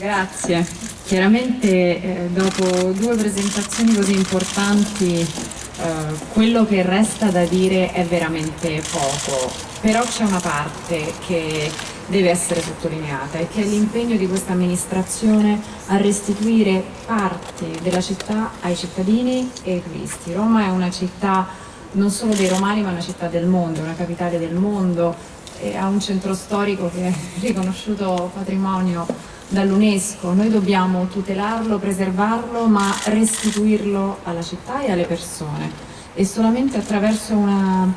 Grazie. Chiaramente eh, dopo due presentazioni così importanti eh, quello che resta da dire è veramente poco, però c'è una parte che deve essere sottolineata e che è l'impegno di questa amministrazione a restituire parti della città ai cittadini e ai turisti. Roma è una città non solo dei romani ma una città del mondo, una capitale del mondo, ha un centro storico che è riconosciuto patrimonio dall'UNESCO, noi dobbiamo tutelarlo, preservarlo ma restituirlo alla città e alle persone e solamente attraverso una,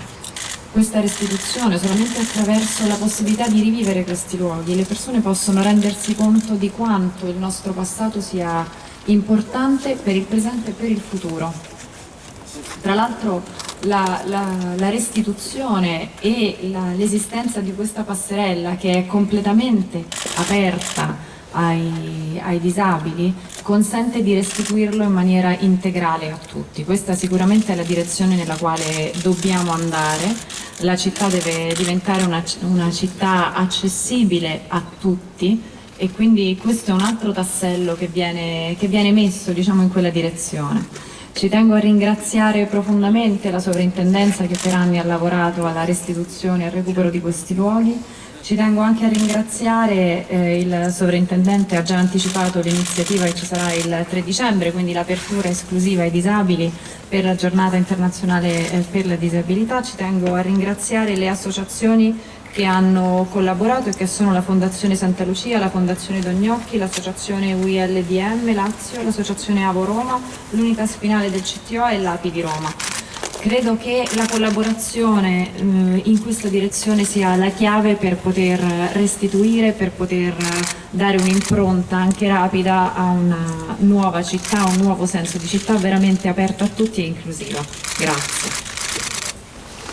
questa restituzione, solamente attraverso la possibilità di rivivere questi luoghi le persone possono rendersi conto di quanto il nostro passato sia importante per il presente e per il futuro. Tra l'altro la, la, la, restituzione e l'esistenza di questa passerella che è completamente aperta ai, ai, disabili consente di restituirlo in maniera integrale a tutti. Questa sicuramente è la direzione nella quale dobbiamo andare. La città deve diventare una, una città accessibile a tutti e quindi questo è un altro tassello che viene, che viene messo diciamo, in quella direzione. Ci tengo a ringraziare profondamente la sovrintendenza che per anni ha lavorato alla restituzione e al recupero di questi luoghi. Ci tengo anche a ringraziare eh, il sovrintendente, ha già anticipato l'iniziativa che ci sarà il 3 dicembre, quindi l'apertura esclusiva ai disabili per la giornata internazionale eh, per la disabilità. Ci tengo a ringraziare le associazioni che hanno collaborato e che sono la Fondazione Santa Lucia, la Fondazione Dognocchi, l'Associazione UILDM Lazio, l'Associazione Avo Roma, l'Unità Spinale del CTO e l'API di Roma. Credo che la collaborazione eh, in questa direzione sia la chiave per poter restituire, per poter dare un'impronta anche rapida a una nuova città, un nuovo senso di città veramente aperto a tutti e inclusiva. Grazie.